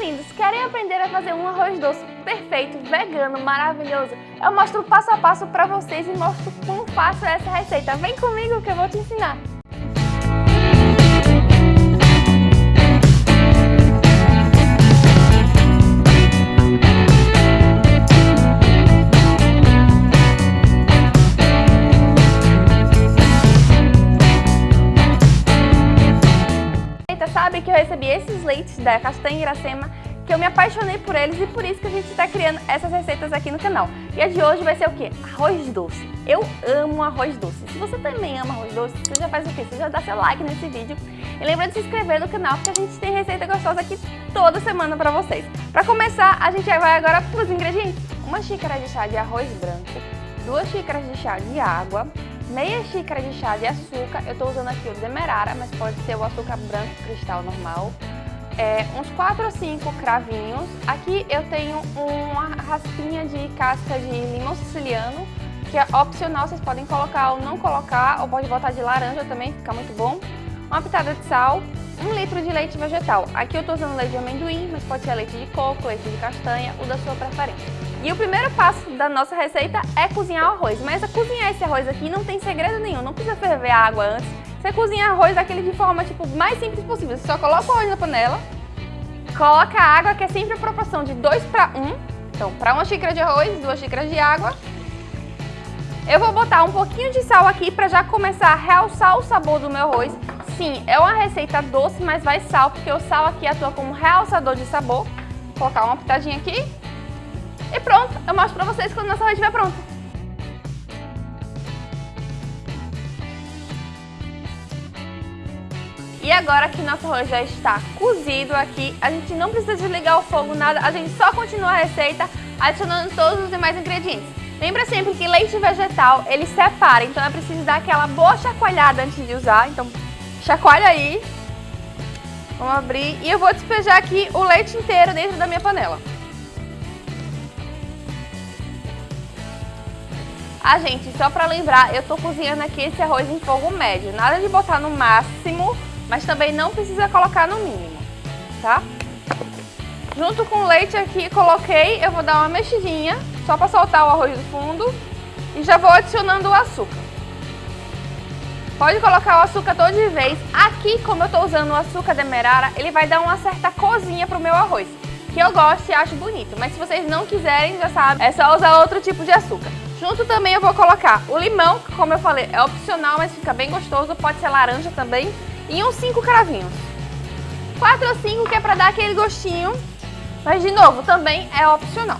lindos, querem aprender a fazer um arroz doce perfeito, vegano, maravilhoso? Eu mostro passo a passo para vocês e mostro como faço essa receita. Vem comigo que eu vou te ensinar! Recebi esses leites da Castanha Iracema que eu me apaixonei por eles e por isso que a gente está criando essas receitas aqui no canal. E a de hoje vai ser o quê? Arroz doce. Eu amo arroz doce. Se você também ama arroz doce, você já faz o quê? Você já dá seu like nesse vídeo. E lembra de se inscrever no canal, porque a gente tem receita gostosa aqui toda semana para vocês. Para começar, a gente vai agora para os ingredientes. Uma xícara de chá de arroz branco, duas xícaras de chá de água, meia xícara de chá de açúcar, eu estou usando aqui o demerara, mas pode ser o açúcar branco cristal normal, é, uns 4 ou 5 cravinhos, aqui eu tenho uma raspinha de casca de limão siciliano, que é opcional, vocês podem colocar ou não colocar, ou pode botar de laranja também, fica muito bom, uma pitada de sal, um litro de leite vegetal, aqui eu estou usando leite de amendoim, mas pode ser leite de coco, leite de castanha, o da sua preferência. E o primeiro passo da nossa receita é cozinhar o arroz. Mas a cozinhar esse arroz aqui não tem segredo nenhum, não precisa ferver a água antes. Você cozinha arroz daquele de forma tipo mais simples possível. Você só coloca o arroz na panela, coloca a água, que é sempre a proporção de 2 para 1. Então, para uma xícara de arroz, duas xícaras de água. Eu vou botar um pouquinho de sal aqui para já começar a realçar o sabor do meu arroz. Sim, é uma receita doce, mas vai sal, porque o sal aqui atua como realçador de sabor. Vou colocar uma pitadinha aqui. E pronto, eu mostro pra vocês quando nossa arroz estiver pronto. E agora que nosso arroz já está cozido aqui, a gente não precisa desligar o fogo, nada, a gente só continua a receita adicionando todos os demais ingredientes. Lembra sempre que leite vegetal, ele separa, então é preciso dar aquela boa chacoalhada antes de usar, então chacoalha aí. Vamos abrir e eu vou despejar aqui o leite inteiro dentro da minha panela. Ah, gente, só pra lembrar, eu tô cozinhando aqui esse arroz em fogo médio. Nada de botar no máximo, mas também não precisa colocar no mínimo, tá? Junto com o leite aqui, coloquei, eu vou dar uma mexidinha, só pra soltar o arroz do fundo. E já vou adicionando o açúcar. Pode colocar o açúcar todo de vez. Aqui, como eu tô usando o açúcar demerara, ele vai dar uma certa cozinha pro meu arroz. Que eu gosto e acho bonito. Mas se vocês não quiserem, já sabe, é só usar outro tipo de açúcar. Junto também eu vou colocar o limão, que como eu falei, é opcional, mas fica bem gostoso. Pode ser laranja também. E uns 5 cravinhos. 4 ou 5 que é pra dar aquele gostinho. Mas, de novo, também é opcional.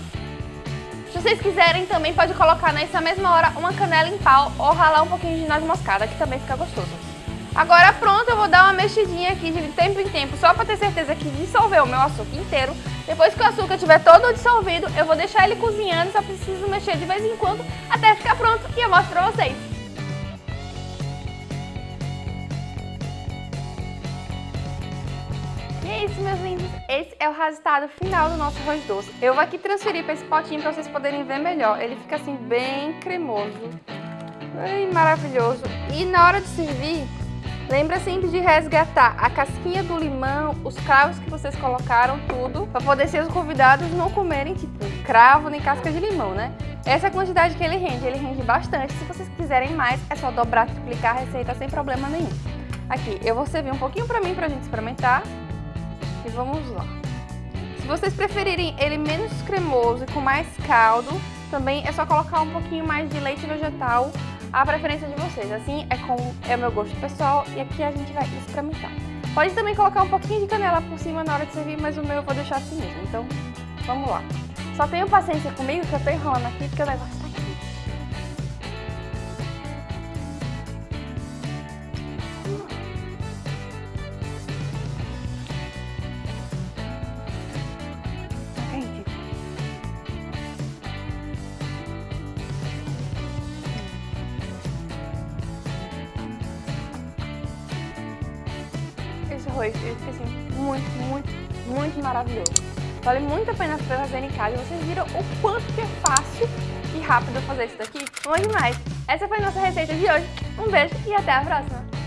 Se vocês quiserem, também pode colocar nessa mesma hora uma canela em pau ou ralar um pouquinho de noz moscada, que também fica gostoso. Agora pronto, eu vou dar uma mexidinha aqui de tempo em tempo, só para ter certeza que dissolveu o meu açúcar inteiro. Depois que o açúcar estiver todo dissolvido, eu vou deixar ele cozinhando, só preciso mexer de vez em quando até ficar pronto e eu mostro pra vocês. E é isso, meus lindos. Esse é o resultado final do nosso arroz doce. Eu vou aqui transferir para esse potinho para vocês poderem ver melhor. Ele fica assim bem cremoso, bem maravilhoso. E na hora de servir, Lembra sempre de resgatar a casquinha do limão, os cravos que vocês colocaram, tudo, para poder ser os convidados não comerem, tipo, cravo nem casca de limão, né? Essa é a quantidade que ele rende, ele rende bastante. Se vocês quiserem mais, é só dobrar, triplicar a receita sem problema nenhum. Aqui, eu vou servir um pouquinho para mim, pra gente experimentar. E vamos lá. Se vocês preferirem ele menos cremoso e com mais caldo, também é só colocar um pouquinho mais de leite vegetal a preferência de vocês. Assim é com é o meu gosto pessoal e aqui a gente vai experimentar. Pode também colocar um pouquinho de canela por cima na hora de servir, mas o meu eu vou deixar assim mesmo. Então, vamos lá. Só tenham paciência comigo que eu tô enrolando aqui porque o negócio arroz. Ele fica assim, muito, muito, muito maravilhoso. Vale muito a pena fazer em casa. Vocês viram o quanto que é fácil e rápido fazer isso daqui? Bom demais! Essa foi a nossa receita de hoje. Um beijo e até a próxima!